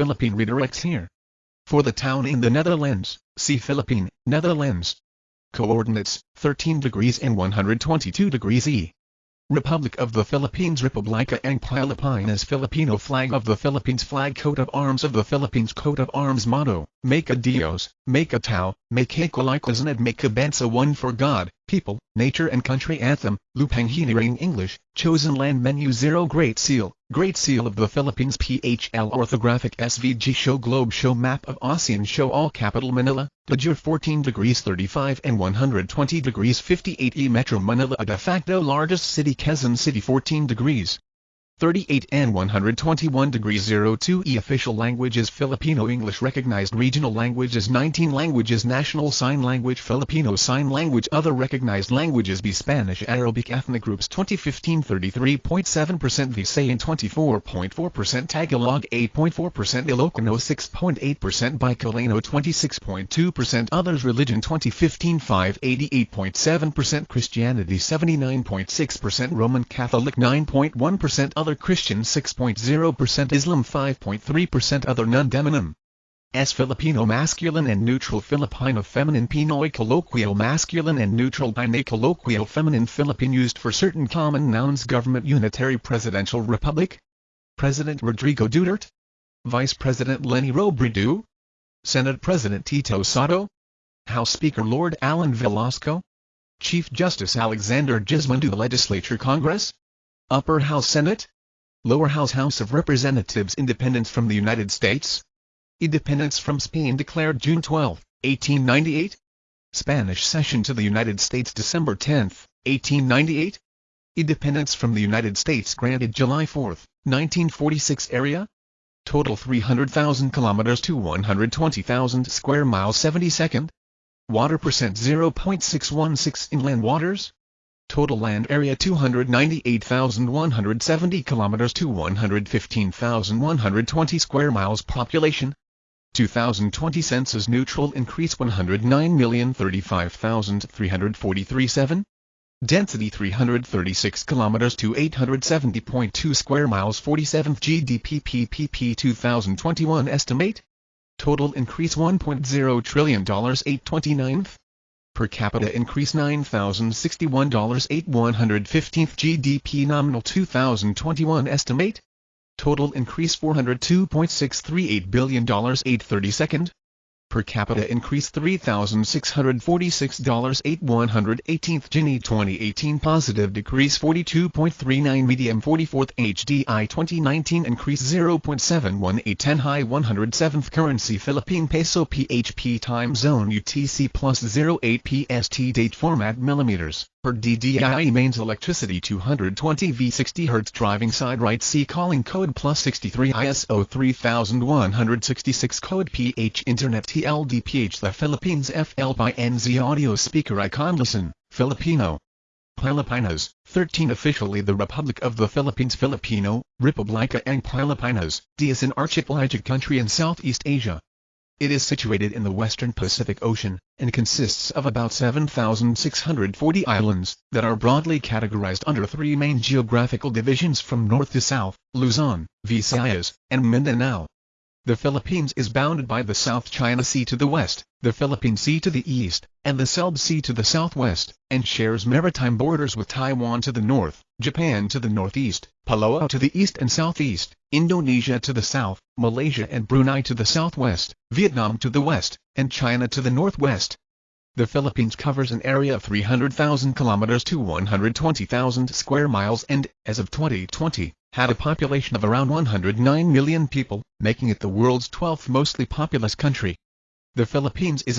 Philippine redirects here. For the town in the Netherlands, see Philippine, Netherlands. Coordinates, 13 degrees and 122 degrees E. Republic of the Philippines Republika ang Pilipinas Filipino Flag of the Philippines Flag Coat of Arms of the Philippines Coat of Arms Motto, Maka-Diyos, Make a Tao, Makakalikasan and Makabansa One for God, People, Nature and Country Anthem, Lupang Hinirang English, Chosen Land Menu Zero Great Seal, Great Seal of the Philippines PHL Orthographic SVG Show Globe Show Map of ASEAN Show All Capital Manila, Dajur 14 degrees 35 and 120 degrees 58 E Metro Manila a de facto largest city Quezon City 14 degrees 38 and 121 degrees 02 E official languages Filipino English. Recognized regional languages 19 languages. National Sign Language Filipino Sign Language. Other recognized languages B Spanish Arabic Ethnic groups. 2015 33.7% Visayan 24.4% Tagalog 8.4% Ilocano 6.8% Bicolano 26.2% Others Religion 2015 5 88.7% Christianity 79.6% Roman Catholic 9.1% Other Christian 6.0% Islam 5.3% Other non-demonym S. Filipino masculine and neutral Filipino feminine Pinoy colloquial masculine and neutral Pinay colloquial feminine Philippine used for certain common nouns. Government Unitary Presidential Republic. President Rodrigo Duterte. Vice President Leni Robredo. Senate President Tito Sotto House Speaker Lord Allan Velasco. Chief Justice Alexander Gesmundo Legislature Congress. Upper House Senate Lower House House of Representatives Independence from the United States. Independence from Spain declared June 12, 1898 Spanish cession to the United States December 10, 1898 Independence from the United States granted July 4, 1946 Area. Total 300,000 kilometers to 120,000 square miles 72nd Water percent 0.616 inland waters Total land area 298,170 kilometers to 115,120 square miles Population. 2020 census neutral increase 109,035,343 Density 336 kilometers to 870.2 square miles 47th GDP PPP 2021 estimate. Total increase $1.0 trillion 829th Per capita increase $9,061 8 115th GDP nominal 2021 estimate. Total increase $402.638 billion 832nd Per capita increase $3,646 8 118th Gini 2018 positive decrease 42.39 medium 44th HDI 2019 increase 0.718 10 high 107th currency Philippine peso PHP time zone UTC plus 08 PST date format millimeters per DDI mains electricity 220 V 60 Hz driving side right C calling code plus 63 ISO 3166 code PH Internet TLDPH The Philippines FL by NZ audio speaker icon listen, Filipino. Pilipinas, 13 officially the Republic of the Philippines Filipino, Republika ang Pilipinas, D is an archipelagic country in Southeast Asia. It is situated in the western Pacific Ocean, and consists of about 7,640 islands, that are broadly categorized under three main geographical divisions from north to south, Luzon, Visayas, and Mindanao. The Philippines is bounded by the South China Sea to the west, the Philippine Sea to the east, and the Celebes Sea to the southwest, and shares maritime borders with Taiwan to the north, Japan to the northeast, Palau to the east and southeast, Indonesia to the south, Malaysia and Brunei to the southwest, Vietnam to the west, and China to the northwest. The Philippines covers an area of 300,000 kilometers to 120,000 square miles and, as of 2020, had a population of around 109 million people, making it the world's 12th mostly populous country. The Philippines is a